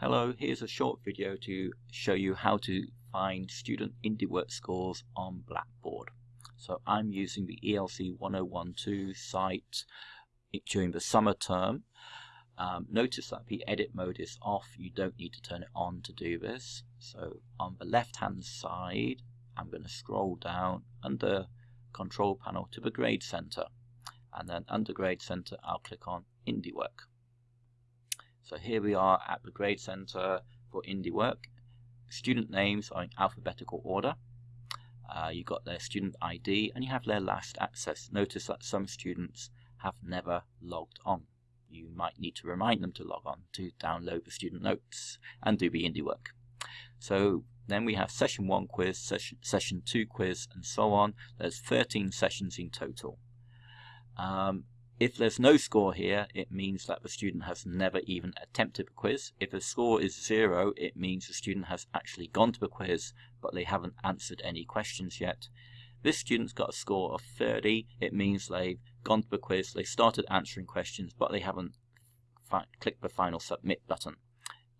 Hello, here's a short video to show you how to find student IndieWork scores on Blackboard. So I'm using the ELC 1012 site during the summer term. Um, notice that the edit mode is off, you don't need to turn it on to do this. So on the left hand side, I'm going to scroll down under control panel to the grade center. And then under grade center, I'll click on IndieWork. So here we are at the Grade Center for Indie Work. Student names are in alphabetical order. Uh, you got their student ID and you have their last access. Notice that some students have never logged on. You might need to remind them to log on to download the student notes and do the indie work. So then we have session 1 quiz, session, session 2 quiz and so on. There's 13 sessions in total. Um, if there's no score here, it means that the student has never even attempted the quiz. If the score is zero, it means the student has actually gone to the quiz, but they haven't answered any questions yet. This student's got a score of 30. It means they've gone to the quiz, they started answering questions, but they haven't clicked the final submit button.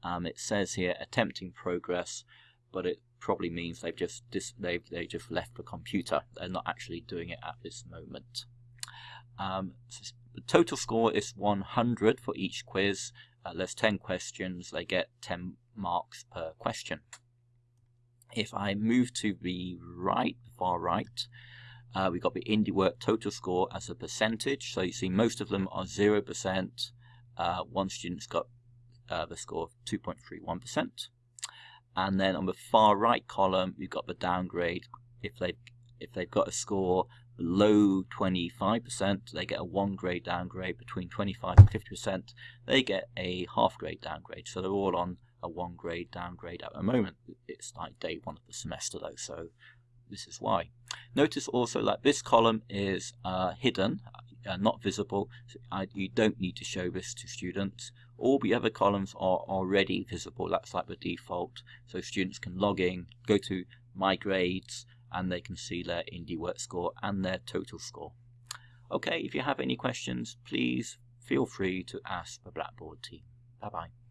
Um, it says here attempting progress, but it probably means they've just they've they just left the computer. They're not actually doing it at this moment. Um, the total score is 100 for each quiz. Uh, there's 10 questions. They get 10 marks per question. If I move to the right, far right, uh, we've got the IndieWork total score as a percentage. So you see most of them are 0%. Uh, one student's got uh, the score of 2.31%. And then on the far right column, you've got the downgrade. If they've, if they've got a score below 25%, they get a one grade downgrade. Between 25 and 50%, they get a half grade downgrade. So they're all on a one grade downgrade at the moment. It's like day one of the semester though, so this is why. Notice also that this column is uh, hidden, uh, not visible. So I, you don't need to show this to students. All the other columns are already visible. That's like the default. So students can log in, go to My Grades, and they can see their IndieWork score and their total score. Okay, if you have any questions, please feel free to ask the Blackboard team. Bye bye.